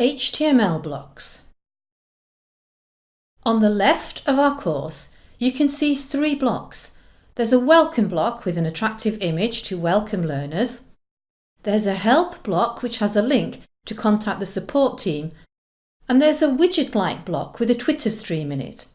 HTML blocks. On the left of our course, you can see three blocks. There's a welcome block with an attractive image to welcome learners. There's a help block which has a link to contact the support team. And there's a widget-like block with a Twitter stream in it.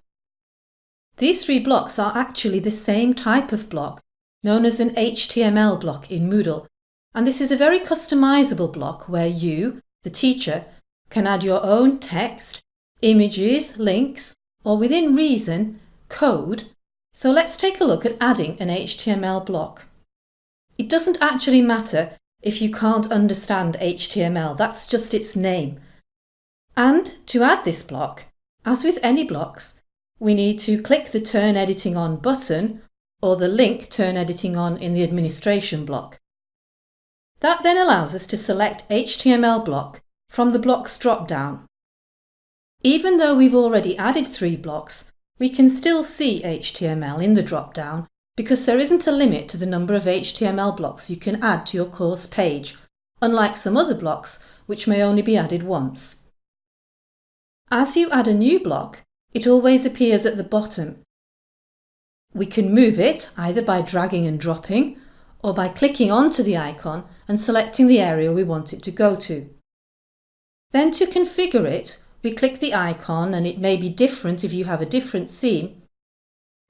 These three blocks are actually the same type of block, known as an HTML block in Moodle. And this is a very customizable block where you, the teacher, can add your own text, images, links, or within reason, code. So let's take a look at adding an HTML block. It doesn't actually matter if you can't understand HTML, that's just its name. And to add this block, as with any blocks, we need to click the Turn Editing On button or the link Turn Editing On in the administration block. That then allows us to select HTML block from the blocks drop-down. Even though we've already added three blocks, we can still see HTML in the drop-down because there isn't a limit to the number of HTML blocks you can add to your course page, unlike some other blocks which may only be added once. As you add a new block, it always appears at the bottom. We can move it either by dragging and dropping or by clicking onto the icon and selecting the area we want it to go to. Then to configure it, we click the icon and it may be different if you have a different theme.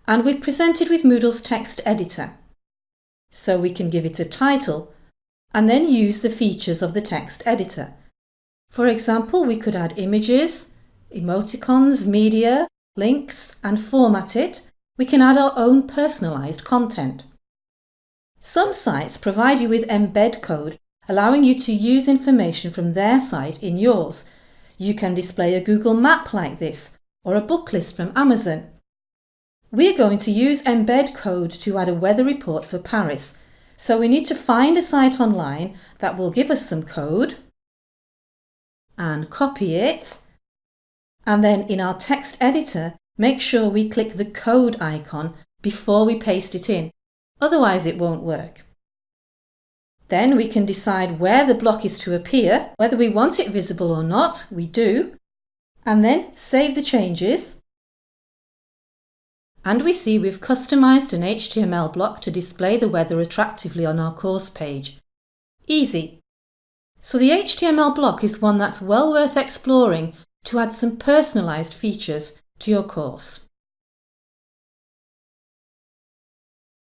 And we're presented with Moodle's text editor. So we can give it a title and then use the features of the text editor. For example, we could add images, emoticons, media, links and format it. We can add our own personalised content. Some sites provide you with embed code allowing you to use information from their site in yours. You can display a Google map like this or a book list from Amazon. We're going to use embed code to add a weather report for Paris, so we need to find a site online that will give us some code and copy it. And then in our text editor, make sure we click the code icon before we paste it in, otherwise it won't work. Then we can decide where the block is to appear, whether we want it visible or not, we do, and then save the changes. And we see we've customised an HTML block to display the weather attractively on our course page. Easy. So the HTML block is one that's well worth exploring to add some personalised features to your course.